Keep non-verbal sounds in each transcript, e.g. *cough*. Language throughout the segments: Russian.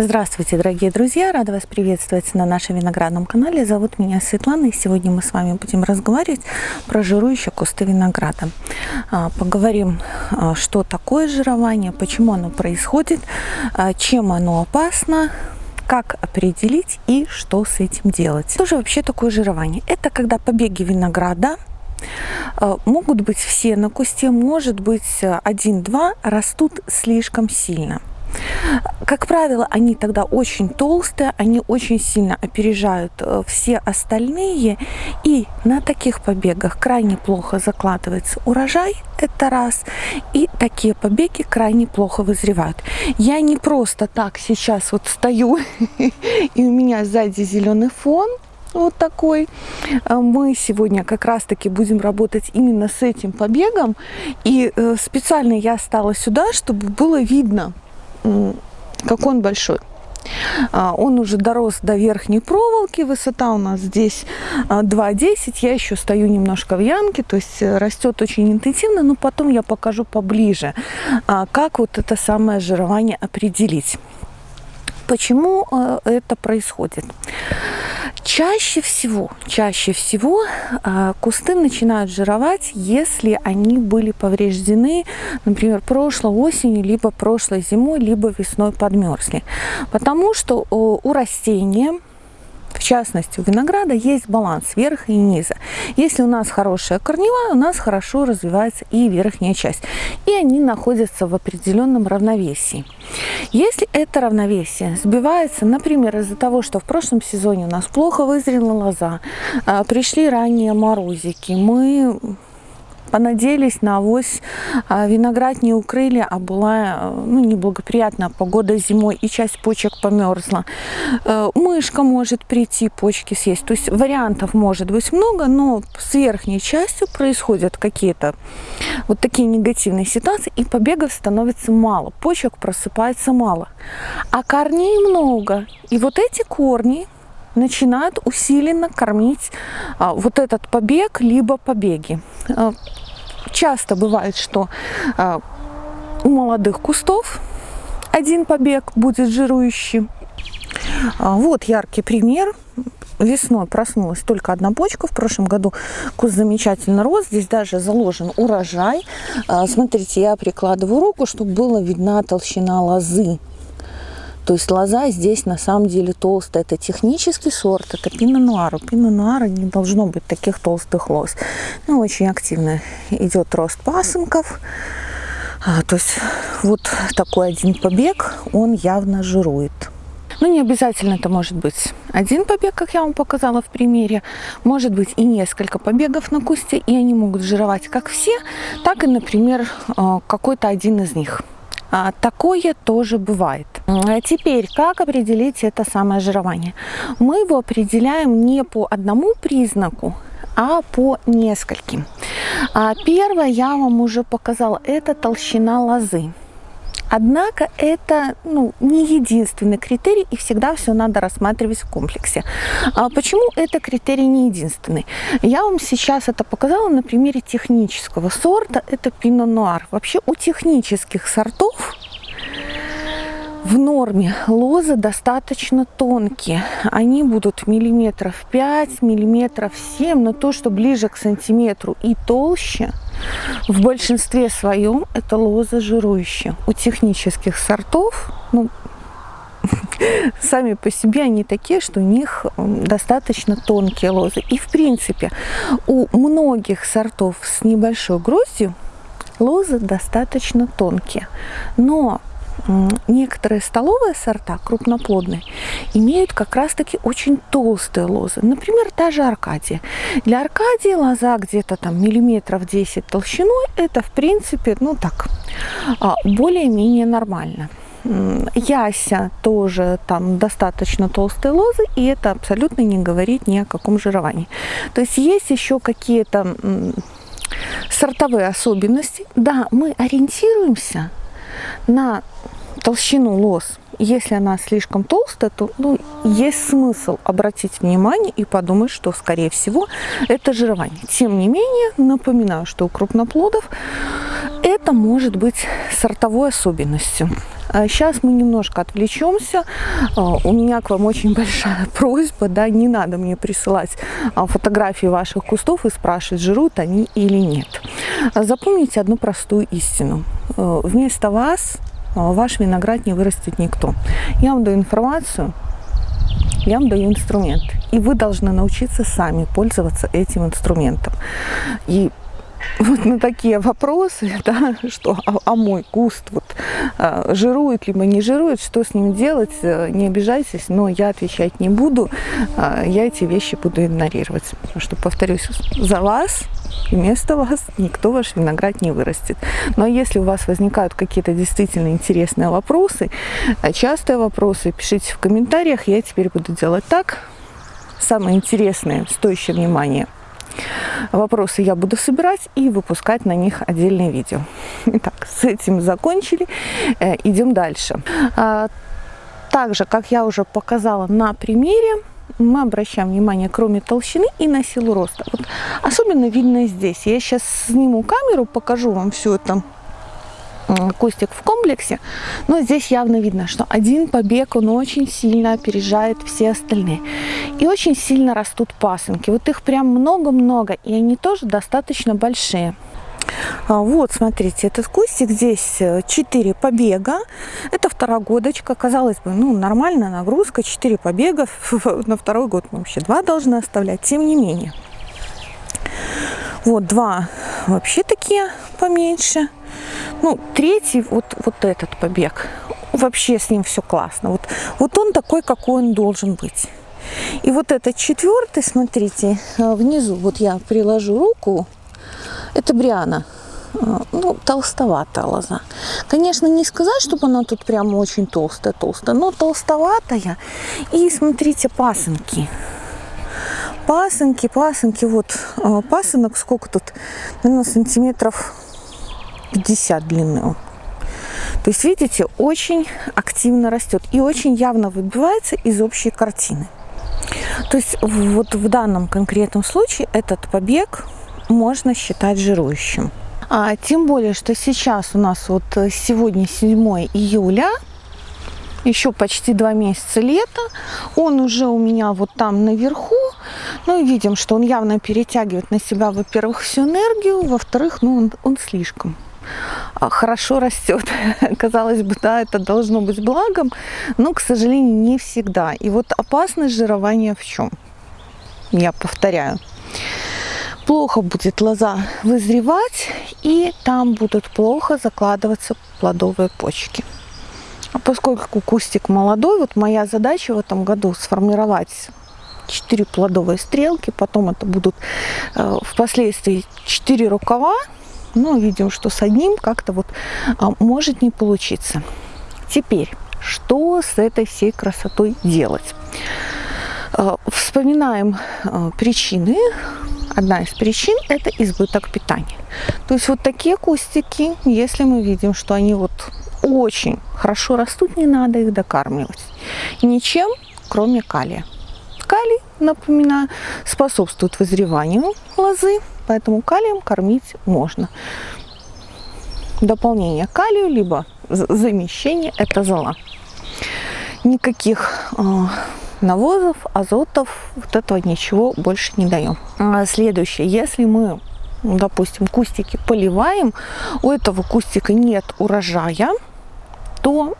Здравствуйте, дорогие друзья! Рада вас приветствовать на нашем виноградном канале. Зовут меня Светлана, и сегодня мы с вами будем разговаривать про жирующие кусты винограда. А, поговорим, а, что такое жирование, почему оно происходит, а, чем оно опасно, как определить и что с этим делать. Что же вообще такое жирование? Это когда побеги винограда могут быть все на кусте, может быть один-два, растут слишком сильно. Как правило, они тогда очень толстые, они очень сильно опережают э, все остальные. И на таких побегах крайне плохо закладывается урожай, это раз. И такие побеги крайне плохо вызревают. Я не просто так сейчас вот стою, *laughs* и у меня сзади зеленый фон, вот такой. Э, мы сегодня как раз-таки будем работать именно с этим побегом. И э, специально я стала сюда, чтобы было видно, как он большой. А, он уже дорос до верхней проволоки, высота у нас здесь 2,10, а, я еще стою немножко в ямке, то есть э, растет очень интенсивно, но потом я покажу поближе, а, как вот это самое жирование определить. Почему э, это происходит? Чаще всего, чаще всего э, кусты начинают жировать, если они были повреждены, например, прошлой осенью, либо прошлой зимой, либо весной подмерзли. Потому что у растения в частности, у винограда есть баланс верха и низа. Если у нас хорошая корневая, у нас хорошо развивается и верхняя часть. И они находятся в определенном равновесии. Если это равновесие сбивается, например, из-за того, что в прошлом сезоне у нас плохо вызрела лоза, а, пришли ранние морозики, мы понадеялись на авось, а виноград не укрыли, а была ну, неблагоприятная погода зимой, и часть почек померзла. Э, мышка может прийти, почки съесть. То есть вариантов может быть много, но с верхней частью происходят какие-то вот такие негативные ситуации, и побегов становится мало, почек просыпается мало. А корней много, и вот эти корни начинают усиленно кормить а, вот этот побег, либо побеги. А, часто бывает, что а, у молодых кустов один побег будет жирующий. Вот яркий пример. Весной проснулась только одна почка. В прошлом году куст замечательно рос. Здесь даже заложен урожай. Смотрите, я прикладываю руку, чтобы была видна толщина лозы. То есть лоза здесь на самом деле толстая. Это технический сорт, это пино-нуар. У пино-нуара не должно быть таких толстых лоз. Ну, очень активно идет рост пасынков. А, то есть вот такой один побег, он явно жирует. Ну, не обязательно это может быть один побег, как я вам показала в примере. Может быть и несколько побегов на кусте, и они могут жировать как все, так и, например, а, какой-то один из них. А, такое тоже бывает. А теперь, как определить это самое жирование? Мы его определяем не по одному признаку, а по нескольким. А первое я вам уже показала, это толщина лозы. Однако это ну, не единственный критерий, и всегда все надо рассматривать в комплексе. А почему это критерий не единственный? Я вам сейчас это показала на примере технического сорта, это пино нуар. Вообще у технических сортов в норме лозы достаточно тонкие. Они будут миллиметров 5, миллиметров 7, но то, что ближе к сантиметру и толще, в большинстве своем это лоза жирующая. У технических сортов, ну, *laughs* сами по себе они такие, что у них достаточно тонкие лозы. И в принципе у многих сортов с небольшой гроздью лозы достаточно тонкие. Но некоторые столовые сорта, крупноплодные, имеют как раз-таки очень толстые лозы. Например, та же Аркадия. Для Аркадии лоза где-то там миллиметров 10 толщиной, это в принципе, ну так, а, более-менее нормально. Яся тоже там достаточно толстые лозы, и это абсолютно не говорит ни о каком жировании. То есть есть еще какие-то сортовые особенности. Да, мы ориентируемся на толщину лоз. Если она слишком толстая, то ну, есть смысл обратить внимание и подумать, что, скорее всего, это жирование. Тем не менее, напоминаю, что у крупноплодов это может быть сортовой особенностью. Сейчас а мы немножко отвлечемся. А, у меня к вам очень большая *laughs* просьба, да, не надо мне присылать а, фотографии ваших кустов и спрашивать, жируют они или нет. Запомните одну простую истину. Вместо вас ваш виноград не вырастет никто. Я вам даю информацию, я вам даю инструмент. И вы должны научиться сами пользоваться этим инструментом. И вот на такие вопросы, *laughs* да, что а, а мой куст вот, а, жирует либо не жирует, что с ним делать, э, не обижайтесь, но я отвечать не буду, а, я эти вещи буду игнорировать. Потому что, повторюсь, за вас, вместо вас никто ваш виноград не вырастет. Но если у вас возникают какие-то действительно интересные вопросы, а частые вопросы, пишите в комментариях, я теперь буду делать так. Самое интересное, стоящее внимания – вопросы я буду собирать и выпускать на них отдельное видео. Итак, с этим закончили. Э, идем дальше. А, также, как я уже показала на примере, мы обращаем внимание, кроме толщины, и на силу роста. Вот особенно видно здесь. Я сейчас сниму камеру, покажу вам все это кустик в комплексе, но здесь явно видно, что один побег, он очень сильно опережает все остальные. И очень сильно растут пасынки. Вот их прям много-много, и они тоже достаточно большие. А, вот, смотрите, этот кустик, здесь 4 побега. Это второгодочка. Казалось бы, ну, нормальная нагрузка, 4 побега. *laughs* На второй год мы вообще 2 должны оставлять. Тем не менее. Вот, два вообще такие поменьше. Ну, третий, вот, вот этот побег, вообще с ним все классно. Вот, вот он такой, какой он должен быть. И вот этот четвертый, смотрите, э, внизу, вот я приложу руку, это Бриана. Э, ну, толстоватая лоза. Конечно, не сказать, чтобы она тут прямо очень толстая-толстая, но толстоватая. И смотрите, пасынки. Пасынки, пасынки, вот э, пасынок, сколько тут, наверное, сантиметров 50 длины. То есть, видите, очень активно растет и очень явно выбивается из общей картины. То есть, вот в данном конкретном случае этот побег можно считать жирующим. А, тем более, что сейчас у нас вот сегодня 7 июля, еще почти два месяца лета. Он уже у меня вот там наверху. Ну видим, что он явно перетягивает на себя, во-первых, всю энергию, во-вторых, ну он, он слишком хорошо растет. *laughs* Казалось бы, да, это должно быть благом, но, к сожалению, не всегда. И вот опасность жирования в чем? Я повторяю. Плохо будет лоза вызревать, и там будут плохо закладываться плодовые почки. А поскольку кустик молодой, вот моя задача в этом году сформировать 4 плодовые стрелки, потом это будут э, впоследствии 4 рукава, но видим, что с одним как-то вот а, может не получиться. Теперь, что с этой всей красотой делать? А, вспоминаем а, причины. Одна из причин – это избыток питания. То есть вот такие кустики, если мы видим, что они вот очень хорошо растут, не надо их докармливать. Ничем, кроме калия. Калий, напоминаю, способствует вызреванию лозы, поэтому калием кормить можно. Дополнение калию, либо замещение – это зола. Никаких э, навозов, азотов, вот этого ничего больше не даем. А следующее, если мы, допустим, кустики поливаем, у этого кустика нет урожая, то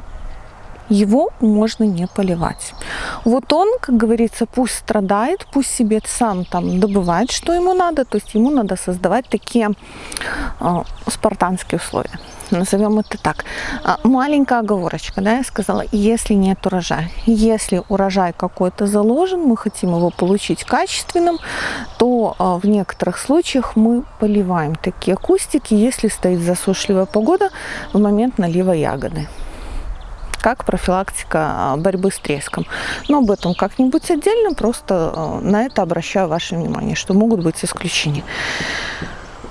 его можно не поливать. Вот он, как говорится, пусть страдает, пусть себе сам там добывает, что ему надо, то есть ему надо создавать такие э, спартанские условия. Назовем это так. А, маленькая оговорочка, да, я сказала, если нет урожая. Если урожай какой-то заложен, мы хотим его получить качественным, то а, в некоторых случаях мы поливаем такие кустики, если стоит засушливая погода в момент налива ягоды как профилактика а, борьбы с треском. Но об этом как-нибудь отдельно, просто а, на это обращаю ваше внимание, что могут быть исключения.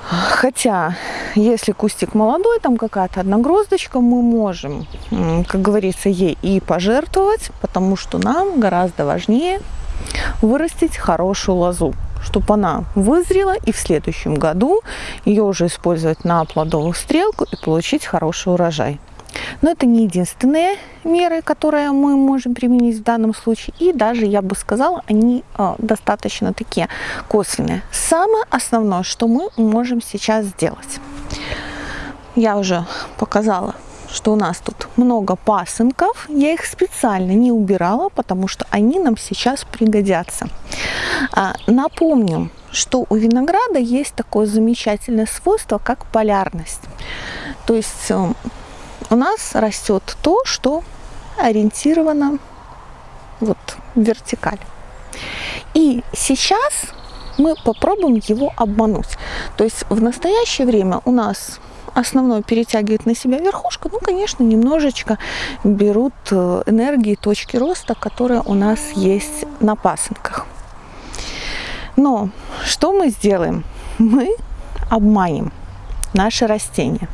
Хотя, если кустик молодой, там какая-то одна гроздочка, мы можем, как говорится, ей и пожертвовать, потому что нам гораздо важнее вырастить хорошую лозу, чтобы она вызрела и в следующем году ее уже использовать на плодовую стрелку и получить хороший урожай. Но это не единственные меры, которые мы можем применить в данном случае. И даже, я бы сказала, они э, достаточно такие косвенные. Самое основное, что мы можем сейчас сделать. Я уже показала, что у нас тут много пасынков. Я их специально не убирала, потому что они нам сейчас пригодятся. А, напомню, что у винограда есть такое замечательное свойство, как полярность. То есть э, у нас растет то, что ориентировано вот вертикаль. И сейчас мы попробуем его обмануть. То есть в настоящее время у нас основное перетягивает на себя верхушка, ну, конечно, немножечко берут э, энергии точки роста, которые у нас есть на пасынках. Но что мы сделаем? Мы обманем наше растение.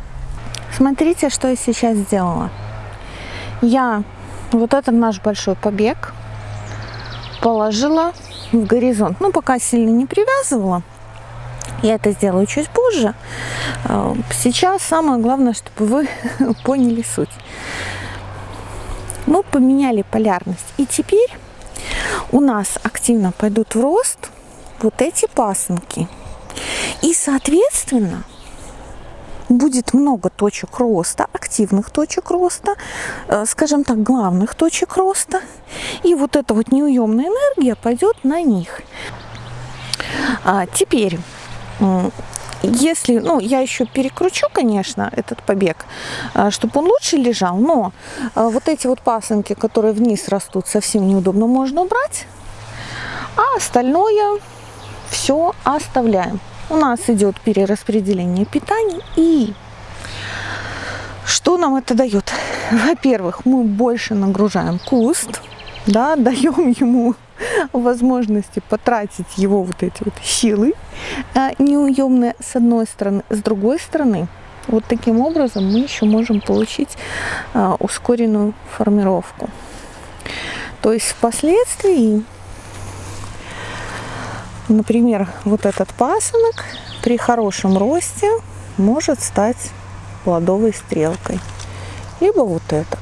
Смотрите, что я сейчас сделала. Я вот этот наш большой побег положила в горизонт. Ну, пока сильно не привязывала. Я это сделаю чуть позже. А, сейчас самое главное, чтобы вы *laughs* поняли суть. Мы поменяли полярность. И теперь у нас активно пойдут в рост вот эти пасынки. И, соответственно, будет много точек роста, активных точек роста, э, скажем так, главных точек роста. И вот эта вот неуемная энергия пойдет на них. А теперь, если, ну, я еще перекручу, конечно, этот побег, э, чтобы он лучше лежал, но э, вот эти вот пасынки, которые вниз растут, совсем неудобно, можно убрать, а остальное все оставляем у нас идет перераспределение питания. И что нам это дает? Во-первых, мы больше нагружаем куст, да, *laughs* даем ему возможности потратить его вот эти вот силы а, неуемные с одной стороны. С другой стороны, вот таким образом мы еще можем получить а, ускоренную формировку. То есть впоследствии Например, вот этот пасынок при хорошем росте может стать плодовой стрелкой. Либо вот этот.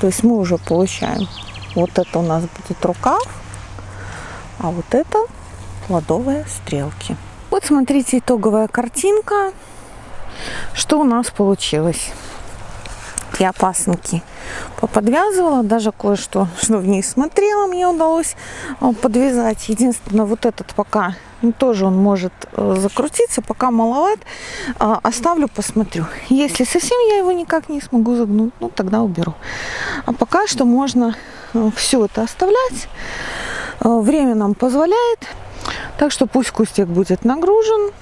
То есть мы уже получаем, вот это у нас будет рукав, а вот это плодовые стрелки. Вот смотрите итоговая картинка. Что у нас получилось? Я пасынки поподвязывала, даже кое-что, *laughs* что в ней смотрела, мне удалось э, подвязать. Единственное, вот этот пока ну, тоже он может э, закрутиться, пока маловат. А, оставлю, посмотрю. Если совсем я его никак не смогу загнуть, ну тогда уберу. А пока что можно э, все это оставлять. Время нам позволяет. Так что пусть кустик будет нагружен.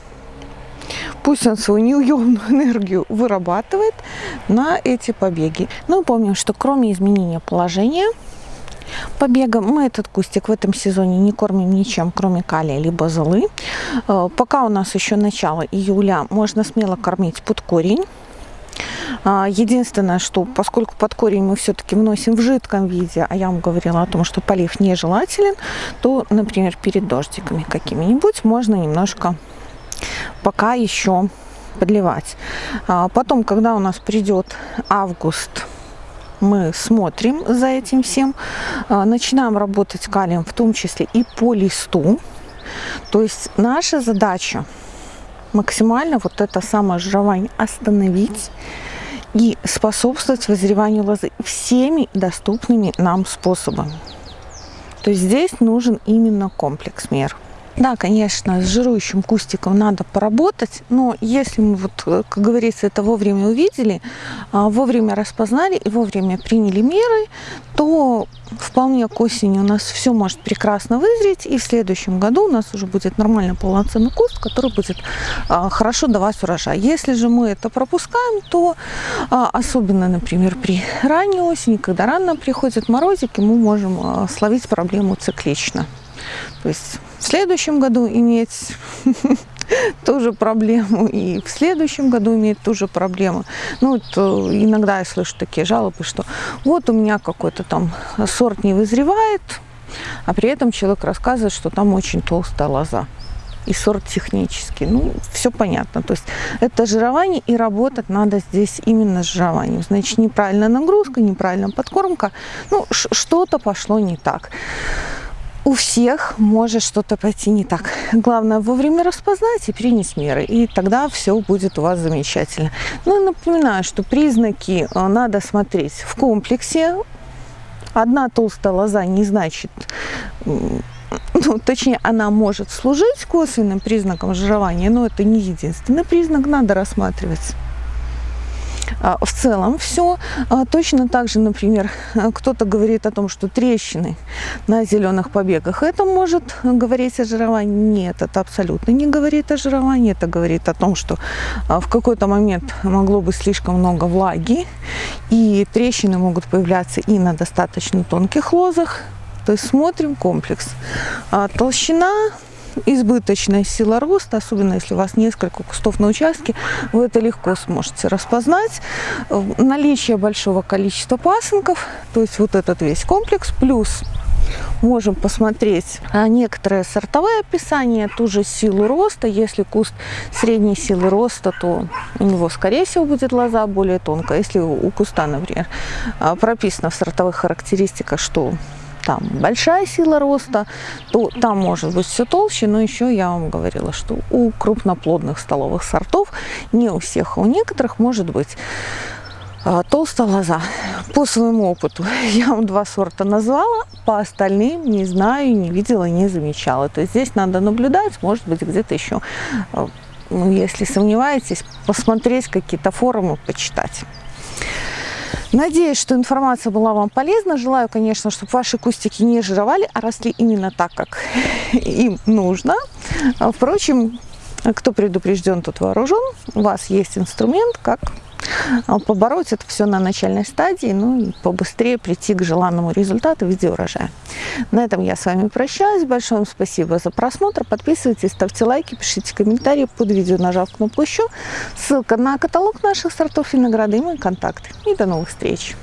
Пусть он свою неуемную *laughs* энергию вырабатывает на эти побеги. Ну, помним, что кроме изменения положения побега, мы этот кустик в этом сезоне не кормим ничем, кроме калия либо золы. Э, пока у нас еще начало июля, можно смело кормить под корень. А, единственное, что поскольку под корень мы все-таки вносим в жидком виде, а я вам говорила о том, что полив нежелателен, то, например, перед дождиками какими-нибудь можно немножко пока еще подливать. А потом, когда у нас придет август, мы смотрим за этим всем, а, начинаем работать калием, в том числе и по листу. То есть наша задача максимально вот это самое жирование остановить и способствовать вызреванию лозы всеми доступными нам способами. То есть здесь нужен именно комплекс мер. Да, конечно, с жирующим кустиком надо поработать, но если мы, вот, э, как говорится, это вовремя увидели, а, вовремя распознали и вовремя приняли меры, то вполне к осени у нас все может прекрасно вызреть, и в следующем году у нас уже будет нормально полноценный куст, который будет а, хорошо давать урожай. Если же мы это пропускаем, то а, особенно, например, при ранней осени, когда рано приходят морозики, мы можем словить проблему циклично. То есть в следующем году иметь *laughs* ту же проблему, и в следующем году иметь ту же проблему. Ну, вот, э, иногда я слышу такие жалобы, что вот у меня какой-то там сорт не вызревает, а при этом человек рассказывает, что там очень толстая лоза и сорт технический. Ну, все понятно. То есть это жирование, и работать надо здесь именно с жированием. Значит, неправильная нагрузка, неправильная подкормка. Ну, что-то пошло не так. У всех может что-то пойти не так. Главное вовремя распознать и принять меры, и тогда все будет у вас замечательно. Ну и напоминаю, что признаки э, надо смотреть в комплексе. Одна толстая лоза не значит ну, точнее, она может служить косвенным признаком жирования, но это не единственный признак, надо рассматривать в целом все. А, точно так же, например, *laughs* кто-то говорит о том, что трещины на зеленых побегах, это может говорить о жировании. Нет, это абсолютно не говорит о жировании, это говорит о том, что а, в какой-то момент могло быть слишком много влаги, и трещины могут появляться и на достаточно тонких лозах, то есть смотрим комплекс. А толщина избыточная сила роста, особенно если у вас несколько кустов на участке, вы это легко сможете распознать. Наличие большого количества пасынков, то есть вот этот весь комплекс, плюс можем посмотреть некоторые сортовые описания, ту же силу роста. Если куст средней силы роста, то у него, скорее всего, будет лоза более тонкая. Если у куста, например, прописано в сортовых характеристиках, что там большая сила роста, то там может быть все толще, но еще я вам говорила, что у крупноплодных столовых сортов, не у всех, а у некоторых может быть а, толстая лоза. По своему опыту *laughs* я вам два сорта назвала, по остальным не знаю, не видела, не замечала. То есть здесь надо наблюдать, может быть где-то еще, а, ну, если сомневаетесь, посмотреть какие-то форумы, почитать. Надеюсь, что информация была вам полезна. Желаю, конечно, чтобы ваши кустики не жировали, а росли именно так, как *laughs* им нужно. Впрочем, кто предупрежден, тот вооружен. У вас есть инструмент, как побороть это все на начальной стадии, ну и побыстрее прийти к желанному результату в виде урожая. На этом я с вами прощаюсь. Большое вам спасибо за просмотр. Подписывайтесь, ставьте лайки, пишите комментарии под видео, нажав кнопку еще. Ссылка на каталог наших сортов винограда и мои контакты. И до новых встреч!